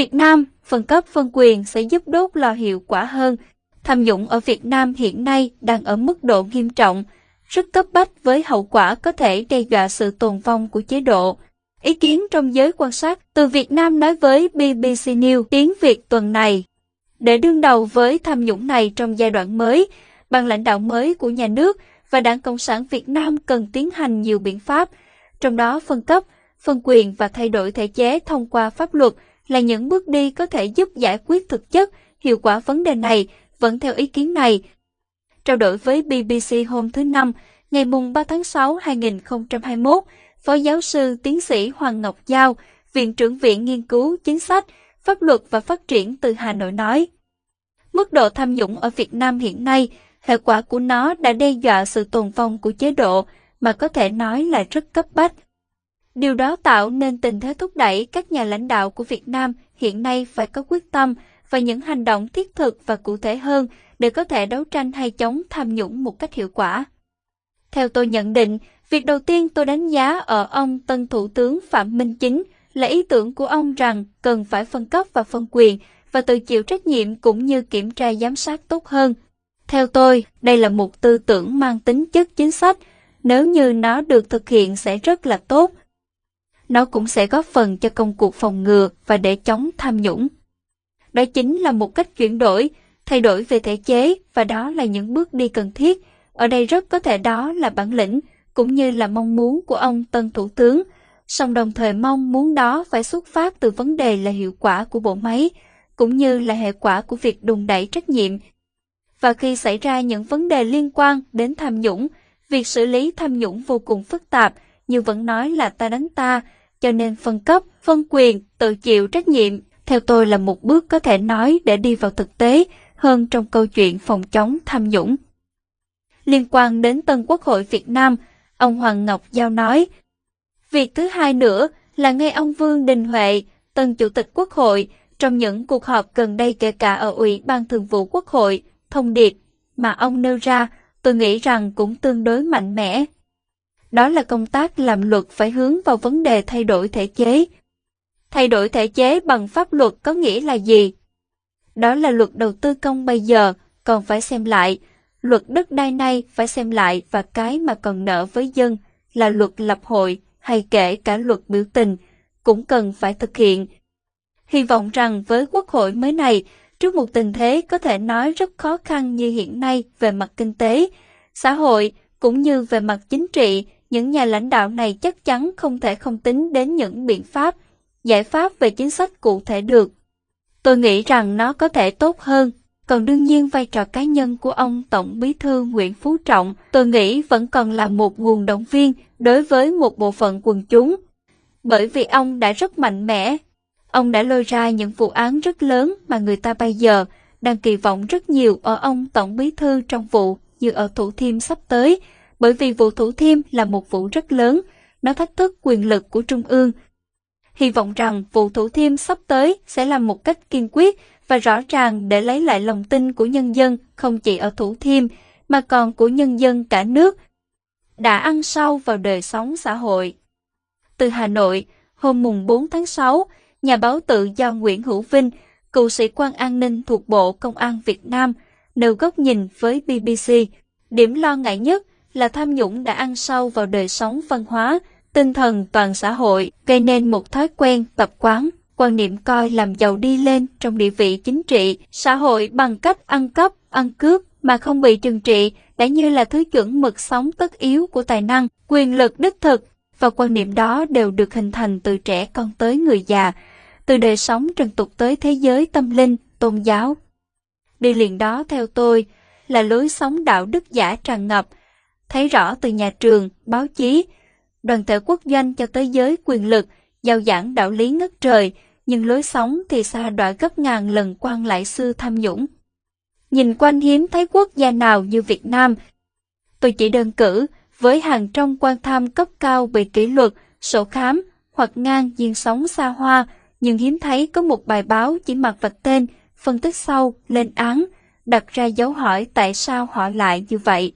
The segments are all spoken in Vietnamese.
Việt Nam, phân cấp phân quyền sẽ giúp đốt lò hiệu quả hơn. Tham nhũng ở Việt Nam hiện nay đang ở mức độ nghiêm trọng, rất cấp bách với hậu quả có thể đe dọa sự tồn vong của chế độ. Ý kiến trong giới quan sát từ Việt Nam nói với BBC News tiếng Việt tuần này. Để đương đầu với tham nhũng này trong giai đoạn mới, ban lãnh đạo mới của nhà nước và Đảng Cộng sản Việt Nam cần tiến hành nhiều biện pháp, trong đó phân cấp, phân quyền và thay đổi thể chế thông qua pháp luật là những bước đi có thể giúp giải quyết thực chất, hiệu quả vấn đề này, vẫn theo ý kiến này. Trao đổi với BBC hôm thứ Năm, ngày mùng 3 tháng 6 2021, Phó giáo sư tiến sĩ Hoàng Ngọc Giao, Viện trưởng Viện Nghiên cứu Chính sách, Pháp luật và Phát triển từ Hà Nội nói. Mức độ tham nhũng ở Việt Nam hiện nay, hệ quả của nó đã đe dọa sự tồn vong của chế độ mà có thể nói là rất cấp bách. Điều đó tạo nên tình thế thúc đẩy các nhà lãnh đạo của Việt Nam hiện nay phải có quyết tâm và những hành động thiết thực và cụ thể hơn để có thể đấu tranh hay chống tham nhũng một cách hiệu quả. Theo tôi nhận định, việc đầu tiên tôi đánh giá ở ông tân Thủ tướng Phạm Minh Chính là ý tưởng của ông rằng cần phải phân cấp và phân quyền và tự chịu trách nhiệm cũng như kiểm tra giám sát tốt hơn. Theo tôi, đây là một tư tưởng mang tính chất chính sách, nếu như nó được thực hiện sẽ rất là tốt. Nó cũng sẽ góp phần cho công cuộc phòng ngừa và để chống tham nhũng. Đó chính là một cách chuyển đổi, thay đổi về thể chế và đó là những bước đi cần thiết. Ở đây rất có thể đó là bản lĩnh cũng như là mong muốn của ông Tân Thủ tướng, song đồng thời mong muốn đó phải xuất phát từ vấn đề là hiệu quả của bộ máy, cũng như là hệ quả của việc đùn đẩy trách nhiệm. Và khi xảy ra những vấn đề liên quan đến tham nhũng, việc xử lý tham nhũng vô cùng phức tạp, như vẫn nói là ta đánh ta, cho nên phân cấp, phân quyền, tự chịu trách nhiệm, theo tôi là một bước có thể nói để đi vào thực tế hơn trong câu chuyện phòng chống tham nhũng. Liên quan đến Tân Quốc hội Việt Nam, ông Hoàng Ngọc Giao nói, Việc thứ hai nữa là nghe ông Vương Đình Huệ, Tân Chủ tịch Quốc hội, trong những cuộc họp gần đây kể cả ở Ủy ban Thường vụ Quốc hội, thông điệp mà ông nêu ra, tôi nghĩ rằng cũng tương đối mạnh mẽ. Đó là công tác làm luật phải hướng vào vấn đề thay đổi thể chế. Thay đổi thể chế bằng pháp luật có nghĩa là gì? Đó là luật đầu tư công bây giờ, còn phải xem lại. Luật đất đai nay phải xem lại và cái mà còn nợ với dân là luật lập hội hay kể cả luật biểu tình cũng cần phải thực hiện. Hy vọng rằng với quốc hội mới này, trước một tình thế có thể nói rất khó khăn như hiện nay về mặt kinh tế, xã hội cũng như về mặt chính trị, những nhà lãnh đạo này chắc chắn không thể không tính đến những biện pháp, giải pháp về chính sách cụ thể được. Tôi nghĩ rằng nó có thể tốt hơn. Còn đương nhiên vai trò cá nhân của ông Tổng Bí thư Nguyễn Phú Trọng, tôi nghĩ vẫn còn là một nguồn động viên đối với một bộ phận quần chúng. Bởi vì ông đã rất mạnh mẽ. Ông đã lôi ra những vụ án rất lớn mà người ta bây giờ đang kỳ vọng rất nhiều ở ông Tổng Bí thư trong vụ như ở Thủ Thiêm sắp tới, bởi vì vụ Thủ Thiêm là một vụ rất lớn, nó thách thức quyền lực của Trung ương. Hy vọng rằng vụ Thủ Thiêm sắp tới sẽ làm một cách kiên quyết và rõ ràng để lấy lại lòng tin của nhân dân không chỉ ở Thủ Thiêm mà còn của nhân dân cả nước đã ăn sâu vào đời sống xã hội. Từ Hà Nội, hôm mùng 4 tháng 6, nhà báo tự do Nguyễn Hữu Vinh, cựu sĩ quan an ninh thuộc Bộ Công an Việt Nam, nêu góc nhìn với BBC. Điểm lo ngại nhất là tham nhũng đã ăn sâu vào đời sống văn hóa, tinh thần toàn xã hội, gây nên một thói quen, tập quán, quan niệm coi làm giàu đi lên trong địa vị chính trị, xã hội bằng cách ăn cắp, ăn cướp mà không bị trừng trị đã như là thứ chuẩn mực sống tất yếu của tài năng, quyền lực đích thực và quan niệm đó đều được hình thành từ trẻ con tới người già, từ đời sống trần tục tới thế giới tâm linh, tôn giáo. Đi liền đó theo tôi là lối sống đạo đức giả tràn ngập, thấy rõ từ nhà trường, báo chí, đoàn thể quốc doanh cho tới giới quyền lực, giao giảng đạo lý ngất trời, nhưng lối sống thì xa đọa gấp ngàn lần quan lại sư tham nhũng. Nhìn quanh hiếm thấy quốc gia nào như Việt Nam. Tôi chỉ đơn cử với hàng trong quan tham cấp cao bị kỷ luật, sổ khám hoặc ngang diên sống xa hoa, nhưng hiếm thấy có một bài báo chỉ mặc vạch tên, phân tích sâu, lên án, đặt ra dấu hỏi tại sao họ lại như vậy.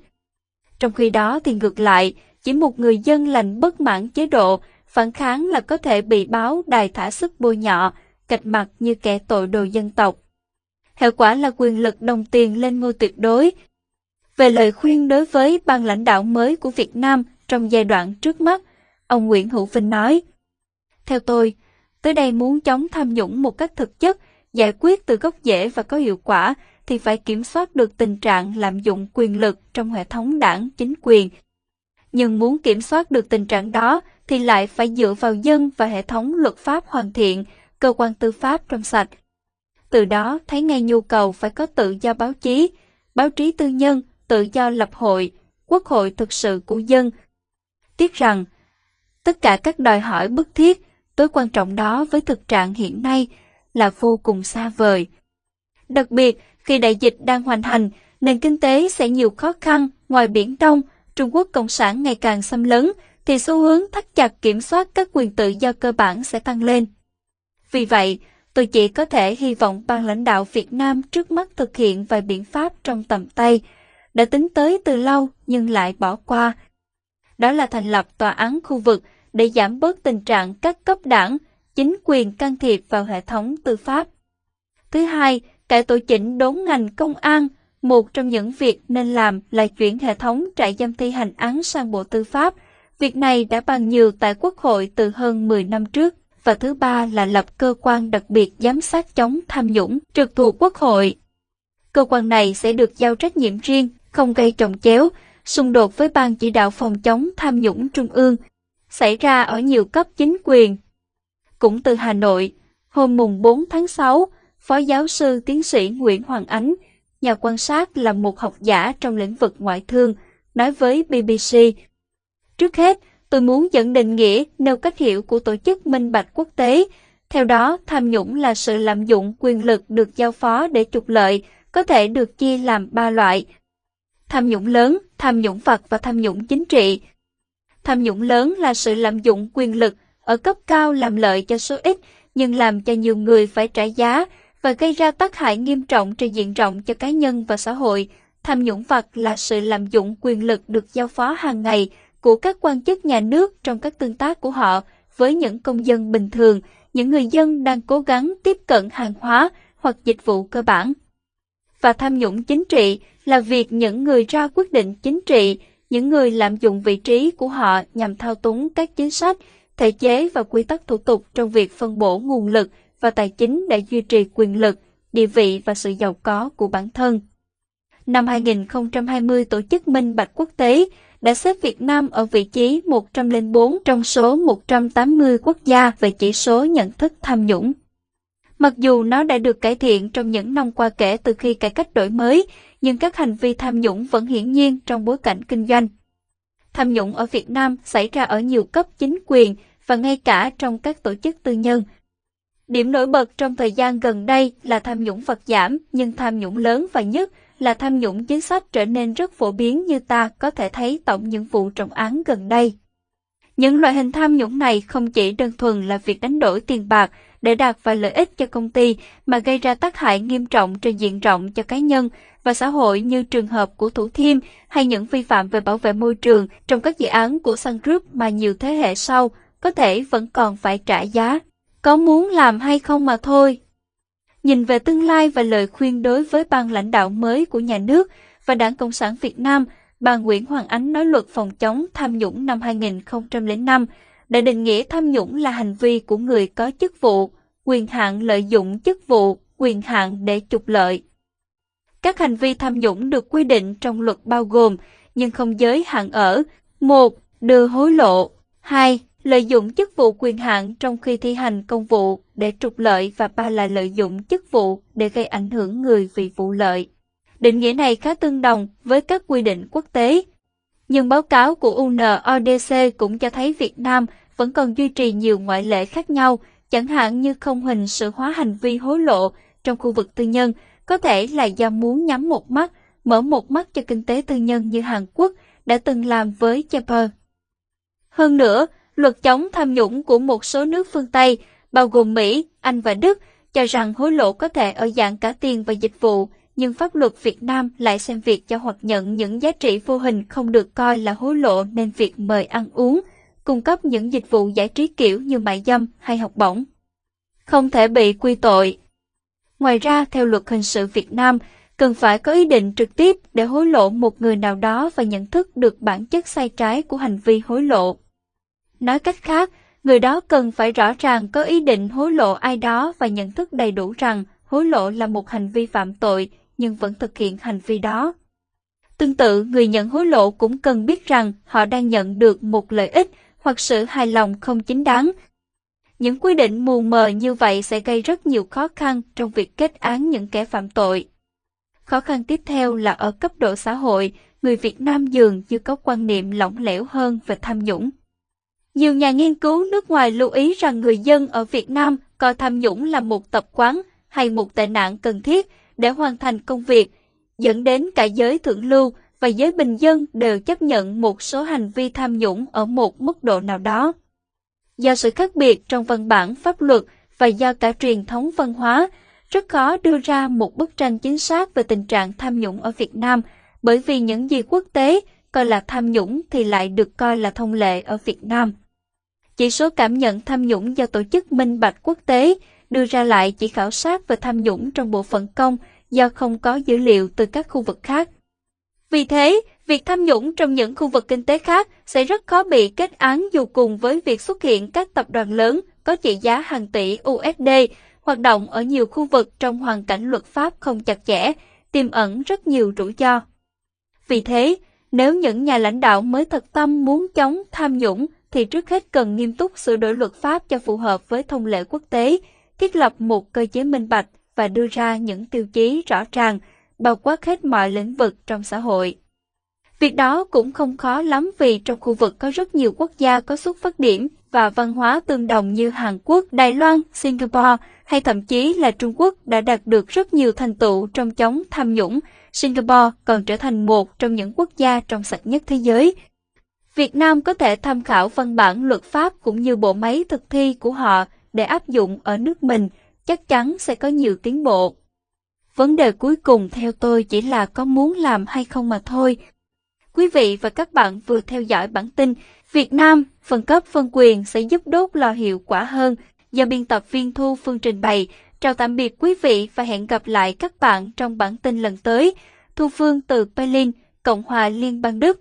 Trong khi đó thì ngược lại, chỉ một người dân lành bất mãn chế độ, phản kháng là có thể bị báo đài thả sức bôi nhọ, cạch mặt như kẻ tội đồ dân tộc. Hệ quả là quyền lực đồng tiền lên ngôi tuyệt đối. Về lời khuyên đối với ban lãnh đạo mới của Việt Nam trong giai đoạn trước mắt, ông Nguyễn Hữu Vinh nói, Theo tôi, tới đây muốn chống tham nhũng một cách thực chất, giải quyết từ gốc rễ và có hiệu quả, thì phải kiểm soát được tình trạng lạm dụng quyền lực trong hệ thống đảng chính quyền. Nhưng muốn kiểm soát được tình trạng đó thì lại phải dựa vào dân và hệ thống luật pháp hoàn thiện, cơ quan tư pháp trong sạch. Từ đó thấy ngay nhu cầu phải có tự do báo chí, báo chí tư nhân, tự do lập hội, quốc hội thực sự của dân. Tiếc rằng, tất cả các đòi hỏi bức thiết, tối quan trọng đó với thực trạng hiện nay là vô cùng xa vời. Đặc biệt, khi đại dịch đang hoành hành, nền kinh tế sẽ nhiều khó khăn, ngoài Biển Đông, Trung Quốc Cộng sản ngày càng xâm lấn, thì xu hướng thắt chặt kiểm soát các quyền tự do cơ bản sẽ tăng lên. Vì vậy, tôi chỉ có thể hy vọng ban lãnh đạo Việt Nam trước mắt thực hiện vài biện pháp trong tầm tay, đã tính tới từ lâu nhưng lại bỏ qua. Đó là thành lập tòa án khu vực để giảm bớt tình trạng các cấp đảng, chính quyền can thiệp vào hệ thống tư pháp. Thứ hai, cải tổ chỉnh đốn ngành công an, một trong những việc nên làm là chuyển hệ thống trại giam thi hành án sang Bộ Tư pháp. Việc này đã bàn nhiều tại Quốc hội từ hơn 10 năm trước. Và thứ ba là lập cơ quan đặc biệt giám sát chống tham nhũng trực thuộc Quốc hội. Cơ quan này sẽ được giao trách nhiệm riêng, không gây trồng chéo, xung đột với Ban chỉ đạo phòng chống tham nhũng Trung ương, xảy ra ở nhiều cấp chính quyền. Cũng từ Hà Nội, hôm mùng 4 tháng 6, Phó giáo sư tiến sĩ Nguyễn Hoàng Ánh, nhà quan sát là một học giả trong lĩnh vực ngoại thương, nói với BBC. Trước hết, tôi muốn dẫn định nghĩa nêu cách hiểu của tổ chức minh bạch quốc tế. Theo đó, tham nhũng là sự lạm dụng quyền lực được giao phó để trục lợi, có thể được chia làm ba loại. Tham nhũng lớn, tham nhũng vật và tham nhũng chính trị. Tham nhũng lớn là sự lạm dụng quyền lực ở cấp cao làm lợi cho số ít, nhưng làm cho nhiều người phải trả giá, và gây ra tác hại nghiêm trọng trên diện rộng cho cá nhân và xã hội. Tham nhũng vặt là sự lạm dụng quyền lực được giao phó hàng ngày của các quan chức nhà nước trong các tương tác của họ với những công dân bình thường, những người dân đang cố gắng tiếp cận hàng hóa hoặc dịch vụ cơ bản. Và tham nhũng chính trị là việc những người ra quyết định chính trị, những người lạm dụng vị trí của họ nhằm thao túng các chính sách, thể chế và quy tắc thủ tục trong việc phân bổ nguồn lực và tài chính để duy trì quyền lực, địa vị và sự giàu có của bản thân. Năm 2020, Tổ chức Minh Bạch Quốc tế đã xếp Việt Nam ở vị trí 104 trong số 180 quốc gia về chỉ số nhận thức tham nhũng. Mặc dù nó đã được cải thiện trong những năm qua kể từ khi cải cách đổi mới, nhưng các hành vi tham nhũng vẫn hiển nhiên trong bối cảnh kinh doanh. Tham nhũng ở Việt Nam xảy ra ở nhiều cấp chính quyền và ngay cả trong các tổ chức tư nhân, Điểm nổi bật trong thời gian gần đây là tham nhũng vật giảm, nhưng tham nhũng lớn và nhất là tham nhũng chính sách trở nên rất phổ biến như ta có thể thấy tổng những vụ trọng án gần đây. Những loại hình tham nhũng này không chỉ đơn thuần là việc đánh đổi tiền bạc để đạt vài lợi ích cho công ty mà gây ra tác hại nghiêm trọng trên diện rộng cho cá nhân và xã hội như trường hợp của Thủ Thiêm hay những vi phạm về bảo vệ môi trường trong các dự án của Sun Group mà nhiều thế hệ sau có thể vẫn còn phải trả giá có muốn làm hay không mà thôi. Nhìn về tương lai và lời khuyên đối với ban lãnh đạo mới của nhà nước và Đảng Cộng sản Việt Nam, bà Nguyễn Hoàng Ánh nói luật phòng chống tham nhũng năm 2005 đã định nghĩa tham nhũng là hành vi của người có chức vụ, quyền hạn lợi dụng chức vụ, quyền hạn để trục lợi. Các hành vi tham nhũng được quy định trong luật bao gồm, nhưng không giới hạn ở 1. Đưa hối lộ 2 lợi dụng chức vụ quyền hạn trong khi thi hành công vụ để trục lợi và ba là lợi dụng chức vụ để gây ảnh hưởng người vì vụ lợi. Định nghĩa này khá tương đồng với các quy định quốc tế. Nhưng báo cáo của UNODC cũng cho thấy Việt Nam vẫn còn duy trì nhiều ngoại lệ khác nhau, chẳng hạn như không hình sự hóa hành vi hối lộ trong khu vực tư nhân, có thể là do muốn nhắm một mắt, mở một mắt cho kinh tế tư nhân như Hàn Quốc đã từng làm với Japan. Hơn nữa, Luật chống tham nhũng của một số nước phương Tây, bao gồm Mỹ, Anh và Đức, cho rằng hối lộ có thể ở dạng cả tiền và dịch vụ, nhưng pháp luật Việt Nam lại xem việc cho hoặc nhận những giá trị vô hình không được coi là hối lộ nên việc mời ăn uống, cung cấp những dịch vụ giải trí kiểu như mại dâm hay học bổng. không thể bị quy tội. Ngoài ra, theo luật hình sự Việt Nam, cần phải có ý định trực tiếp để hối lộ một người nào đó và nhận thức được bản chất sai trái của hành vi hối lộ. Nói cách khác, người đó cần phải rõ ràng có ý định hối lộ ai đó và nhận thức đầy đủ rằng hối lộ là một hành vi phạm tội nhưng vẫn thực hiện hành vi đó. Tương tự, người nhận hối lộ cũng cần biết rằng họ đang nhận được một lợi ích hoặc sự hài lòng không chính đáng. Những quy định mù mờ như vậy sẽ gây rất nhiều khó khăn trong việc kết án những kẻ phạm tội. Khó khăn tiếp theo là ở cấp độ xã hội, người Việt Nam dường như có quan niệm lỏng lẻo hơn về tham nhũng. Nhiều nhà nghiên cứu nước ngoài lưu ý rằng người dân ở Việt Nam coi tham nhũng là một tập quán hay một tệ nạn cần thiết để hoàn thành công việc, dẫn đến cả giới thượng lưu và giới bình dân đều chấp nhận một số hành vi tham nhũng ở một mức độ nào đó. Do sự khác biệt trong văn bản pháp luật và do cả truyền thống văn hóa, rất khó đưa ra một bức tranh chính xác về tình trạng tham nhũng ở Việt Nam, bởi vì những gì quốc tế coi là tham nhũng thì lại được coi là thông lệ ở Việt Nam. Chỉ số cảm nhận tham nhũng do Tổ chức Minh Bạch Quốc tế đưa ra lại chỉ khảo sát về tham nhũng trong bộ phận công do không có dữ liệu từ các khu vực khác. Vì thế, việc tham nhũng trong những khu vực kinh tế khác sẽ rất khó bị kết án dù cùng với việc xuất hiện các tập đoàn lớn có trị giá hàng tỷ USD hoạt động ở nhiều khu vực trong hoàn cảnh luật pháp không chặt chẽ, tiềm ẩn rất nhiều rủi ro. Vì thế, nếu những nhà lãnh đạo mới thật tâm muốn chống tham nhũng thì trước hết cần nghiêm túc sửa đổi luật pháp cho phù hợp với thông lệ quốc tế, thiết lập một cơ chế minh bạch và đưa ra những tiêu chí rõ ràng, bao quát hết mọi lĩnh vực trong xã hội. Việc đó cũng không khó lắm vì trong khu vực có rất nhiều quốc gia có xuất phát điểm và văn hóa tương đồng như Hàn Quốc, Đài Loan, Singapore hay thậm chí là Trung Quốc đã đạt được rất nhiều thành tựu trong chống tham nhũng. Singapore còn trở thành một trong những quốc gia trong sạch nhất thế giới. Việt Nam có thể tham khảo văn bản luật pháp cũng như bộ máy thực thi của họ để áp dụng ở nước mình, chắc chắn sẽ có nhiều tiến bộ. Vấn đề cuối cùng theo tôi chỉ là có muốn làm hay không mà thôi. Quý vị và các bạn vừa theo dõi bản tin Việt Nam, phân cấp phân quyền sẽ giúp đốt lò hiệu quả hơn do biên tập viên Thu Phương trình bày. Chào tạm biệt quý vị và hẹn gặp lại các bạn trong bản tin lần tới. Thu Phương từ Berlin, Cộng hòa Liên bang Đức